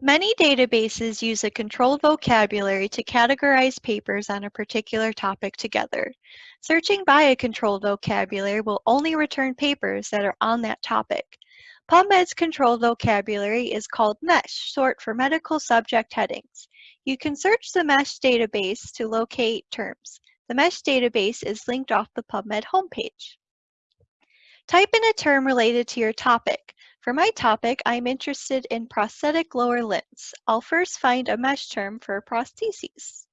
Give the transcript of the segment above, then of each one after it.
Many databases use a controlled vocabulary to categorize papers on a particular topic together. Searching by a controlled vocabulary will only return papers that are on that topic. PubMed's controlled vocabulary is called MESH, short for Medical Subject Headings. You can search the MESH database to locate terms. The MESH database is linked off the PubMed homepage. Type in a term related to your topic. For my topic, I'm interested in prosthetic lower limbs. I'll first find a MESH term for prostheses.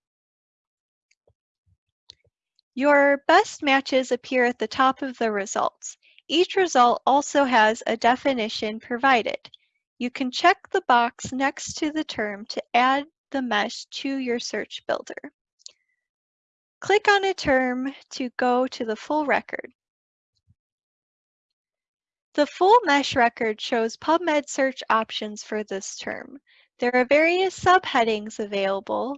Your best matches appear at the top of the results. Each result also has a definition provided. You can check the box next to the term to add the mesh to your search builder. Click on a term to go to the full record. The full mesh record shows PubMed search options for this term. There are various subheadings available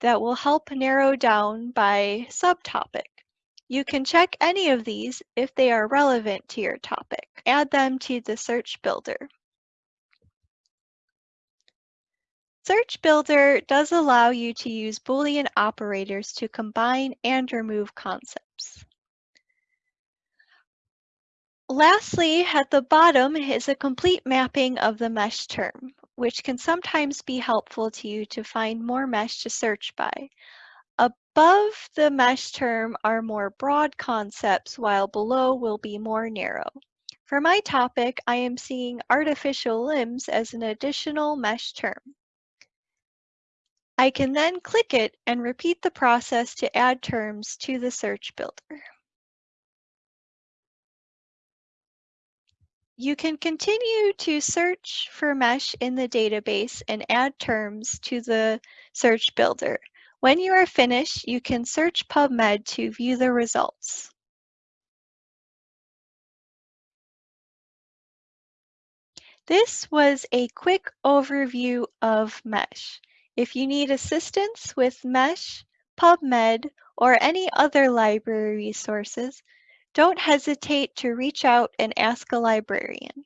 that will help narrow down by subtopic. You can check any of these if they are relevant to your topic. Add them to the search builder. Search Builder does allow you to use Boolean operators to combine and remove concepts. Lastly, at the bottom is a complete mapping of the mesh term, which can sometimes be helpful to you to find more mesh to search by. Above the mesh term are more broad concepts, while below will be more narrow. For my topic, I am seeing artificial limbs as an additional mesh term. I can then click it and repeat the process to add terms to the search builder. You can continue to search for mesh in the database and add terms to the search builder. When you are finished, you can search PubMed to view the results. This was a quick overview of MESH. If you need assistance with MESH, PubMed, or any other library resources, don't hesitate to reach out and ask a librarian.